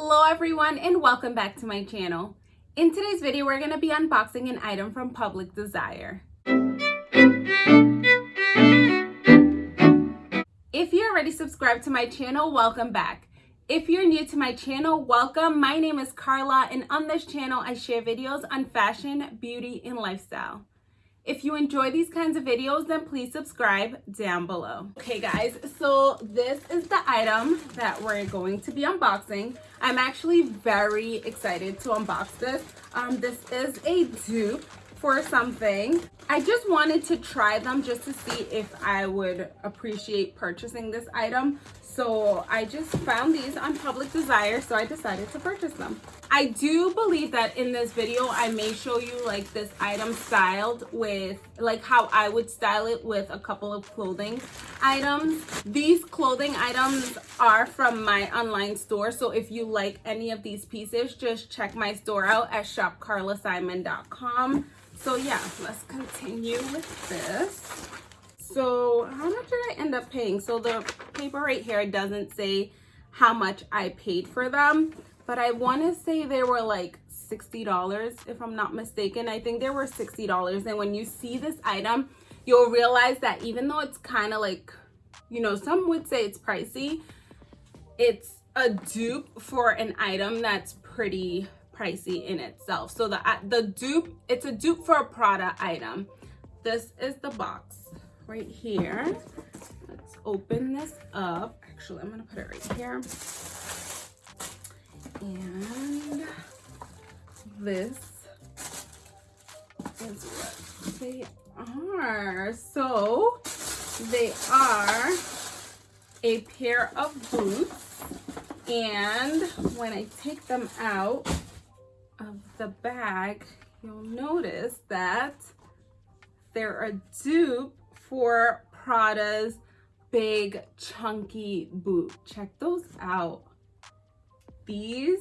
Hello everyone and welcome back to my channel. In today's video, we're going to be unboxing an item from Public Desire. If you're already subscribed to my channel, welcome back. If you're new to my channel, welcome. My name is Carla and on this channel, I share videos on fashion, beauty, and lifestyle. If you enjoy these kinds of videos, then please subscribe down below. Okay guys, so this is the item that we're going to be unboxing. I'm actually very excited to unbox this. Um, this is a dupe for something. I just wanted to try them just to see if I would appreciate purchasing this item. So I just found these on Public Desire, so I decided to purchase them. I do believe that in this video, I may show you like this item styled with like how I would style it with a couple of clothing items. These clothing items are from my online store. So if you like any of these pieces, just check my store out at shopcarlasimon.com. So yeah, let's continue with this. So how much did I end up paying? So the paper right here doesn't say how much I paid for them, but I want to say they were like $60 if I'm not mistaken. I think they were $60. And when you see this item, you'll realize that even though it's kind of like, you know, some would say it's pricey, it's a dupe for an item that's pretty pricey in itself. So the, uh, the dupe, it's a dupe for a Prada item. This is the box right here. Let's open this up. Actually, I'm gonna put it right here. And this is what they are. So they are a pair of boots. And when I take them out of the bag, you'll notice that they're a dupe for Prada's big chunky boot. Check those out. These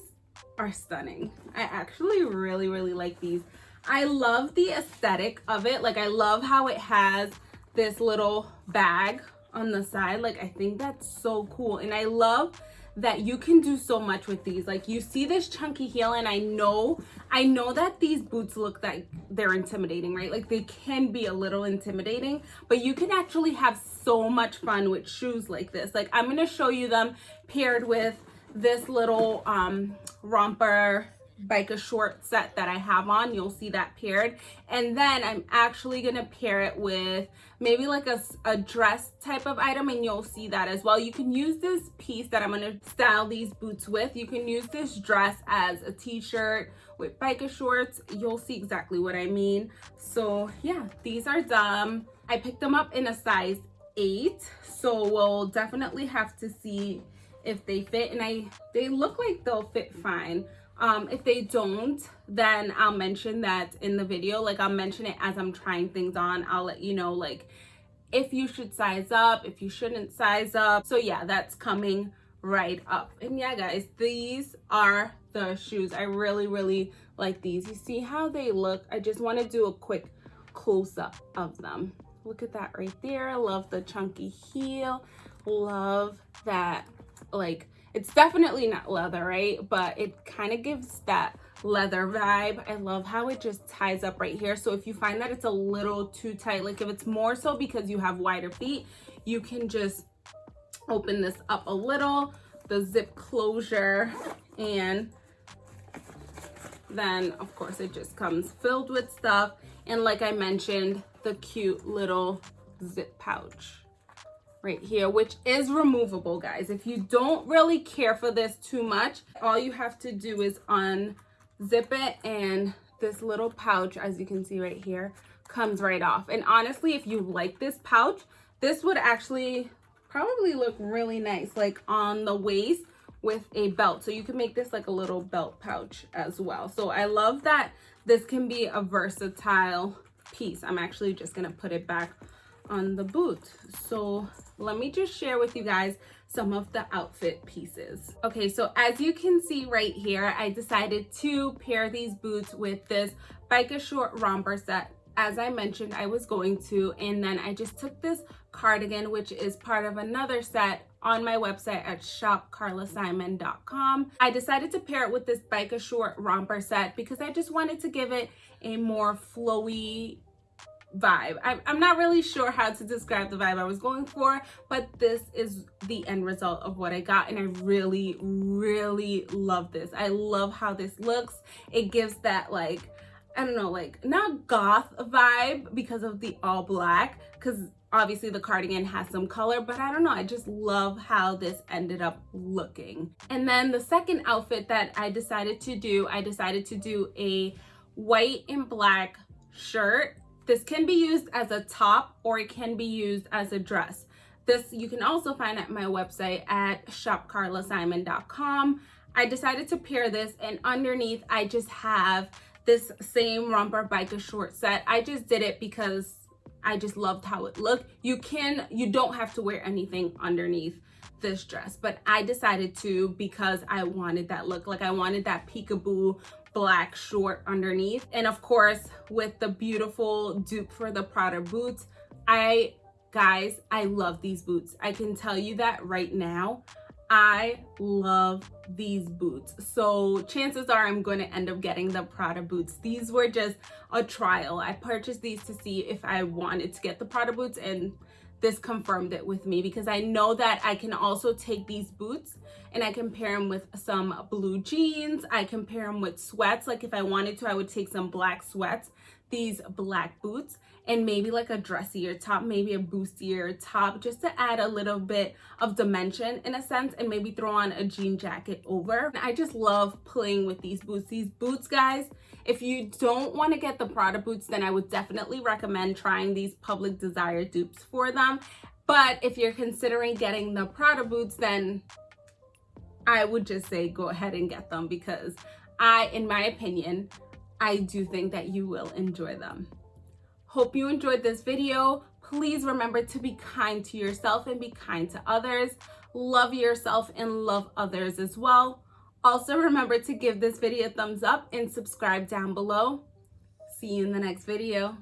are stunning. I actually really, really like these. I love the aesthetic of it. Like I love how it has this little bag on the side. Like I think that's so cool. And I love that you can do so much with these. Like you see this chunky heel and I know, I know that these boots look like they're intimidating, right? Like they can be a little intimidating, but you can actually have so much fun with shoes like this. Like I'm going to show you them paired with this little um, romper biker short set that I have on. You'll see that paired. And then I'm actually going to pair it with maybe like a, a dress type of item and you'll see that as well. You can use this piece that I'm going to style these boots with. You can use this dress as a t-shirt with biker shorts. You'll see exactly what I mean. So yeah, these are dumb. I picked them up in a size 8. So we'll definitely have to see if they fit and I they look like they'll fit fine um if they don't then i'll mention that in the video. Like i'll mention it as i'm trying things on. I'll let you know like if you should size up if you shouldn't size up. So yeah that's coming right up. And yeah guys these are the shoes. I really really like these. You see how they look? I just want to do a quick close-up of them. Look at that right there. Love the chunky heel. Love that like it's definitely not leather, right? But it kind of gives that leather vibe. I love how it just ties up right here. So if you find that it's a little too tight, like if it's more so because you have wider feet, you can just open this up a little, the zip closure, and then of course it just comes filled with stuff. And like I mentioned, the cute little zip pouch right here which is removable guys. If you don't really care for this too much all you have to do is unzip it and this little pouch as you can see right here comes right off. And honestly if you like this pouch this would actually probably look really nice like on the waist with a belt. So you can make this like a little belt pouch as well. So i love that this can be a versatile piece. I'm actually just gonna put it back on the boot so let me just share with you guys some of the outfit pieces. Okay, so as you can see right here, I decided to pair these boots with this biker short romper set as I mentioned I was going to and then I just took this cardigan which is part of another set on my website at shopcarlasimon.com. I decided to pair it with this Biker Short romper set because I just wanted to give it a more flowy vibe. I, I'm not really sure how to describe the vibe I was going for, but this is the end result of what I got and I really, really love this. I love how this looks. It gives that like, I don't know, like not goth vibe because of the all black because obviously the cardigan has some color, but I don't know, I just love how this ended up looking. And then the second outfit that I decided to do, I decided to do a white and black shirt this can be used as a top or it can be used as a dress. This you can also find at my website at shopcarlasimon.com. I decided to pair this and underneath I just have this same romper biker short set. I just did it because I just loved how it looked. You can, you don't have to wear anything underneath this dress, but I decided to because I wanted that look. Like I wanted that peekaboo black short underneath. And of course, with the beautiful dupe for the Prada boots, I, guys, I love these boots. I can tell you that right now. I love these boots. So chances are I'm going to end up getting the Prada boots. These were just a trial. I purchased these to see if I wanted to get the Prada boots and this confirmed it with me because I know that I can also take these boots and I can pair them with some blue jeans. I can pair them with sweats. Like if I wanted to, I would take some black sweats, these black boots, and maybe like a dressier top, maybe a bustier top, just to add a little bit of dimension in a sense, and maybe throw on a jean jacket over. I just love playing with these boots. These boots, guys, if you don't want to get the Prada boots, then I would definitely recommend trying these Public Desire dupes for them. But if you're considering getting the Prada boots, then I would just say go ahead and get them because I, in my opinion, I do think that you will enjoy them. Hope you enjoyed this video. Please remember to be kind to yourself and be kind to others. Love yourself and love others as well. Also remember to give this video a thumbs up and subscribe down below. See you in the next video.